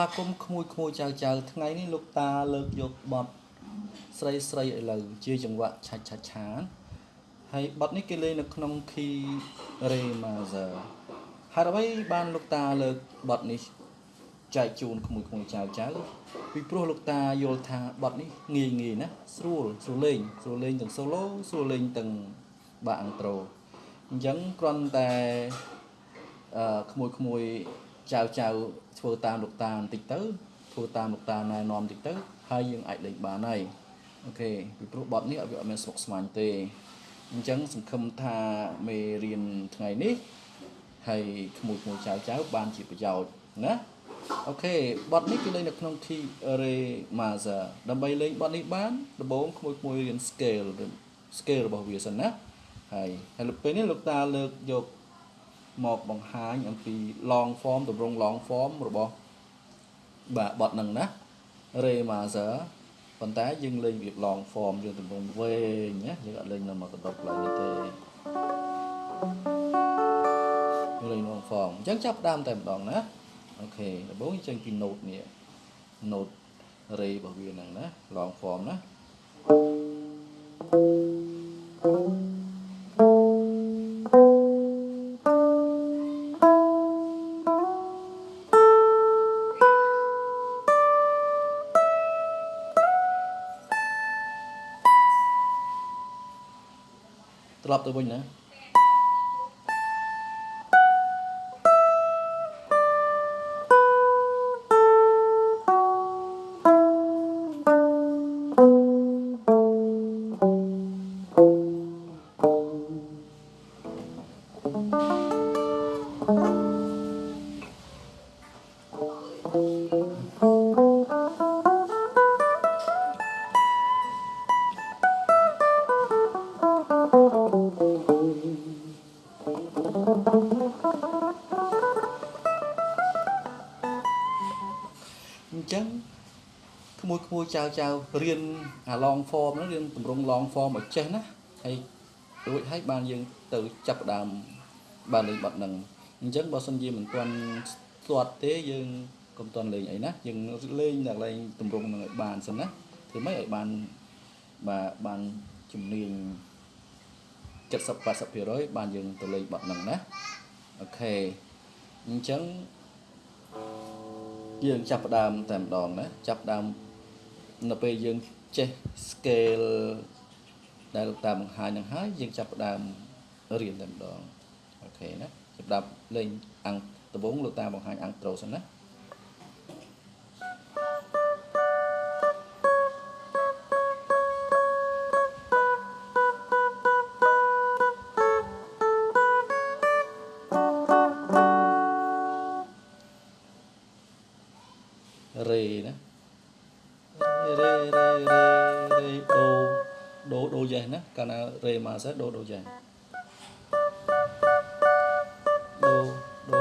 វាគមន៍ក្មួយក្មួយចៅចៅថ្ងៃនេះលោកតាលើកយកបទស្រីស្រីឥឡូវជាចង្វាក់ឆាច់ឆាច់ឆានហើយបទនេះគេលេងនៅក្នុង key re major ហើយអ្វីបានលោកតាលើកបទនេះចែកជូនក្មួយក្មួយចៅចៅពីព្រោះលោកតាយល់ថាបទនេះងាយងាយណាស្រួលស្រួលលេងស្រួលលេងទាំង solo ស្រួលលេងទាំងបាក់អង់ត្រូអញ្ចឹងគ្រាន់តែអឺក្មួយក្មួយ ចៅចៅធ្វើតាមលោកតាបន្តិចទៅធ្វើតាមលោកតាណែនាំបន្តិចទៅហើយយើងអាចលេងបានហើយអូខេពីព្រោះបទនេះវាអត់មានស្មុគស្មាញទេអញ្ចឹងសង្ឃឹមថាមេរៀនថ្ងៃនេះហើយក្មួយក្មួយចៅចៅបានជាប្រយោជន៍ណាអូខេបទនេះគឺលេងនៅក្នុង key re major ដើម្បីលេងបទនេះបានដំបូងក្មួយក្មួយរៀន scale scale របស់វាសិនណាហើយហើយពេលនេះលោកតាលើកយក មកបង្ហាញអំពី long form ទម្រង់ long form របស់បាទបទហ្នឹងណា re major ប៉ុន្តែយើងលេងវា long form យើងទម្រង់វែងណាយើងអត់លេងនៅមកកដប់ឡើយនេះទេលេង long form អញ្ចឹងចាប់ដើមតែម្ដងណាអូខេដំបូងចេញពី note នេះ note re របស់វាហ្នឹងណា long form ណា thank you ត្រឡប់ទៅវិញណា មួយក្មួយចៅចៅរៀនអា long form ហ្នឹងរៀនតម្រង់ long form ឲ្យចេះណាហើយរួចហើយបានយើងទៅចាប់ដើមបានលេងបទហ្នឹងអញ្ចឹងបើសិនជាមិនទាន់ស្ទាត់ទេយើងកុំទាន់លេងអីណាយើងលេងតែលេងតម្រង់ហ្នឹងឲ្យបានសិនណាធ្វើម៉េចឲ្យបានបាទបានជំនាញ70 80%បានយើងទៅលេងបទហ្នឹងណាអូខេអញ្ចឹងយើងចាប់ផ្ដើមតែម្ដងណាចាប់ដើម នៅពេលយើងចេះ scale ដែលលោកតាបង្ហាញនឹងហើយយើងចាប់ផ្ដើមរៀនតែម្ដងអូខេណាចាប់ដើមលេងអង្គដំបូងលោកតាបង្ហាញអង្គត្រូសិនណារេណា រេរេរេរេដូដូដូយ៉េសណាកាលណារេមកសិដូដូយ៉េសដូដូ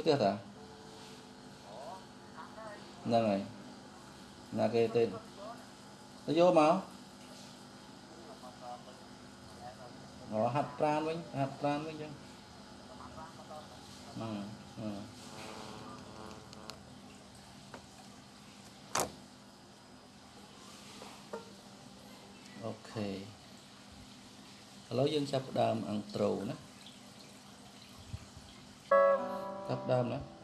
ផ្ទះតាហ្នឹងហើយណាគេទេទៅយកមកអូហាត់ប្រានវិញហាត់ប្រានវិញចឹងអឺអឺអូខេឥឡូវយើងចាប់ផ្ដើមអង្ត្រូណា ចាប់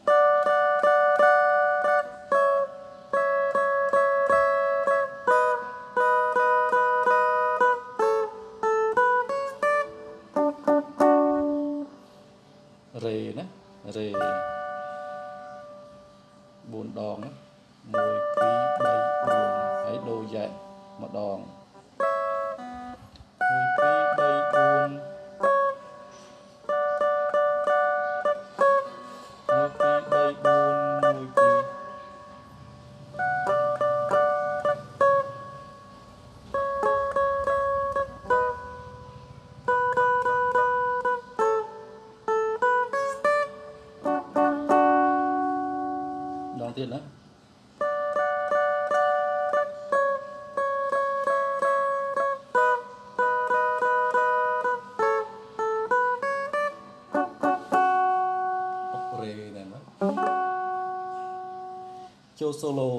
solo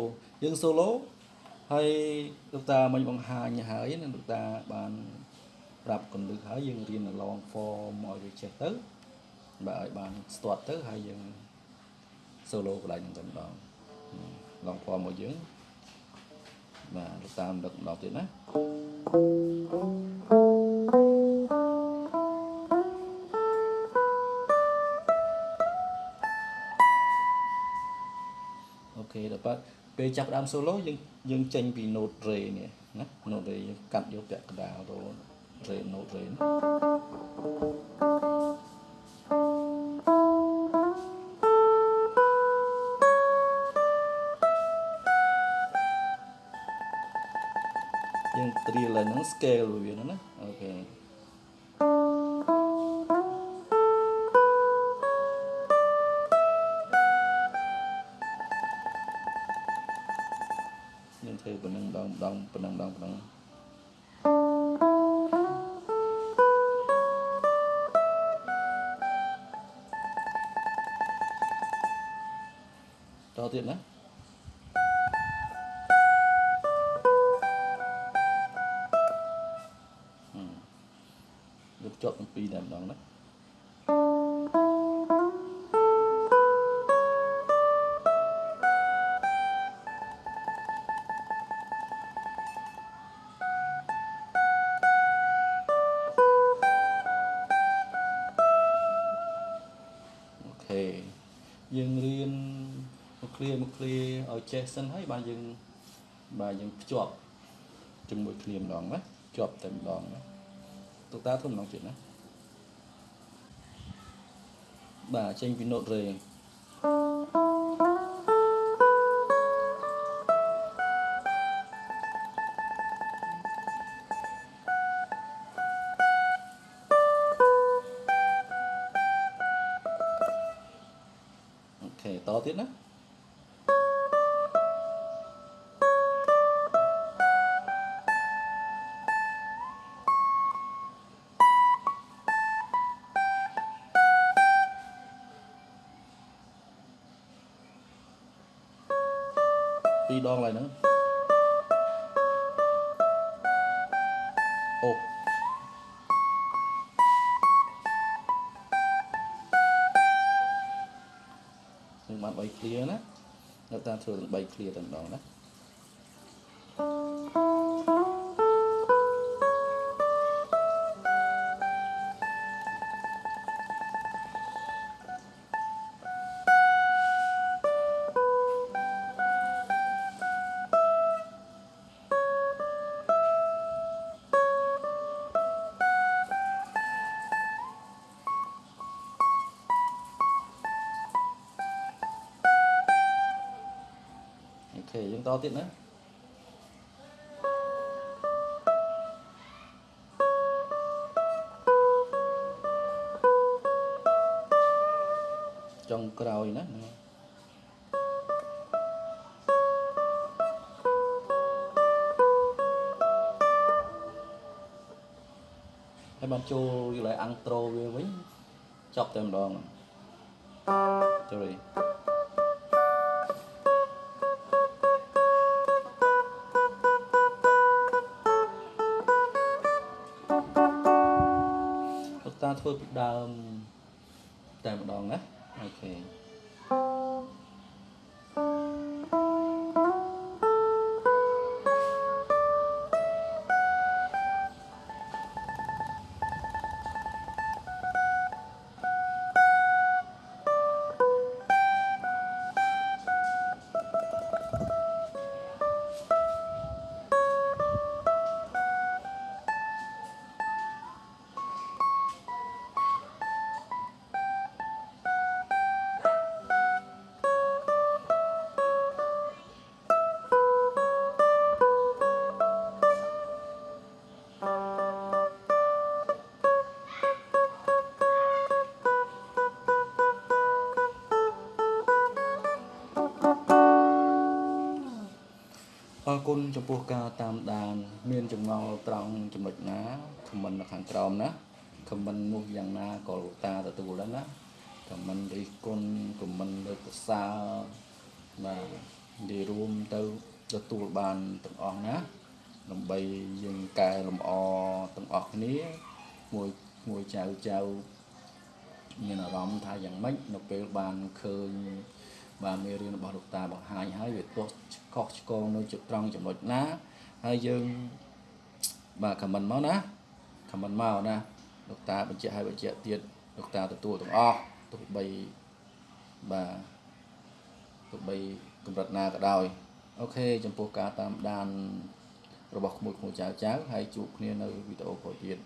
យើង solo ហើយលោកតាមិញបង្ហាញហើយណាលោកតាបានប្រាប់កន្លឹះហើយយើងរៀន long form ឲ្យវាចេះទៅបាទឲ្យបានស្ទាត់ទៅហើយយើង solo កន្លែងហ្នឹងតែម្ដងឡង form មកយើងបាទលោកតាមដឹកម្ដងទៀតណា បាត់ពេលចាប់ផ្ដើម solo យើងយើងចេញពី note re នេះណា note re យើងកាត់យកពាក់កណ្ដាលរ re note re ណាយើងត្រៀមឡើងហ្នឹង scale វាហ្នឹងណា យើងធ្វើប៉ុណ្ណឹងដងដងប៉ុណ្ណឹងដងប៉ុណ្ណឹងតទៀតណាយកជាប់ទាំងពីរតែម្ដងណា ឲ្យចេះសិនហើយបាទយើងបាទយើងភ្ជាប់ជាមួយគ្នាម្ដងណាជាប់តែម្ដងណាតុកតាធ្វើម្ដងទៀតណាបាទចេញពី note re អូខេតទៀតណា ដងឡើយហ្នឹងអូនឹងបាន3 clear ណានៅតាមធ្វើទាំង3 clear តែម្ដងណា បន្តទៀតណាចុងក្រោយណាហើយបានចូលយល់ឲ្យអាំងត្រូវាវិញចប់តែម្ដងចូលរី ធ្វើពីដើមតែម្ដងណាអូខេ អរគុណចំពោះការតាមដាន មានចម្ងល់ត្រង់ចំណុចណាខមមិននៅខាងក្រោមណាខមមិននោះយ៉ាងណាក៏លោកតាទទួលដែរណាខមមិនរិះគន់ខមមិនលើកសរសើរបាទនិយាយរួមទៅទទួលបានទាំងអស់ណាដើម្បីយើងកែលម្អទាំងអស់គ្នាមួយមួយចៅចៅមានអារម្មណ៍ថាយ៉ាងម៉េចនៅពេលបានឃើញ បាទមេរៀនរបស់លោកតាបង្ហាញហើយវាទោះខុសឆ្គងនៅจุดត្រង់ចំណុចណាហើយយើងបាទខមមិនមកណាខមមិនមកណាលោកតាបញ្ជាក់ឲ្យបញ្ជាក់ទៀតលោកតាទទួលទាំងអស់ទោះបីបាទទោះបីកម្រិតណាក៏ដោយអូខេចំពោះការតាមដានរបស់ក្មួយក្មួយចៅចៅហើយជួបគ្នានៅវីដេអូក្រោយទៀត